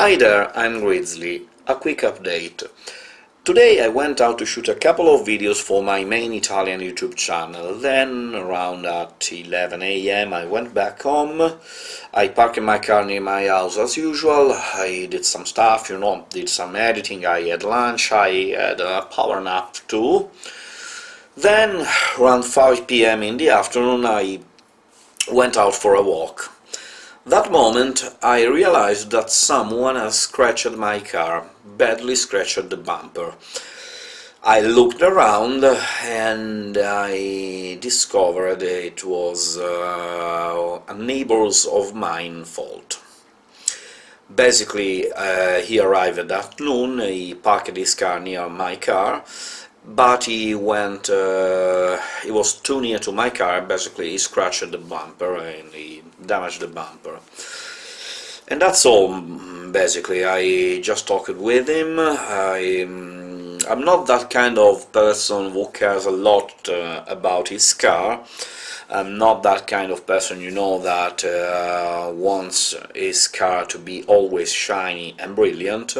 Hi there, I'm Grizzly. A quick update. Today I went out to shoot a couple of videos for my main Italian YouTube channel, then around at 11 am I went back home, I parked my car near my house as usual, I did some stuff, you know, did some editing, I had lunch, I had a power nap too. Then, around 5 pm in the afternoon, I went out for a walk. That moment I realized that someone has scratched my car, badly scratched the bumper. I looked around and I discovered it was uh, a neighbor's of mine fault. Basically, uh, he arrived at noon, he parked his car near my car, but he went, uh, he was too near to my car, basically he scratched the bumper and he damaged the bumper. And that's all, basically, I just talked with him, I, I'm not that kind of person who cares a lot uh, about his car, I'm not that kind of person, you know, that uh, wants his car to be always shiny and brilliant,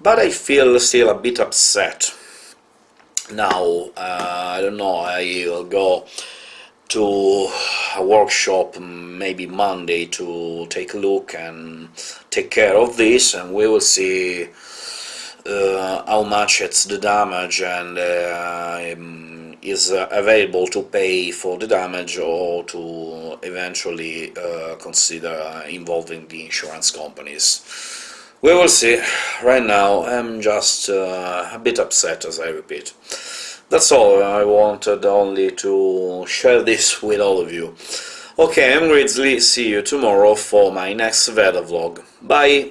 but I feel still a bit upset now uh, I don't know I'll go to a workshop maybe Monday to take a look and take care of this and we will see uh, how much it's the damage and uh, is available to pay for the damage or to eventually uh, consider involving the insurance companies. We will see. Right now I'm just uh, a bit upset, as I repeat. That's all, I wanted only to share this with all of you. Okay, I'm Grizzly, see you tomorrow for my next VEDA vlog. Bye!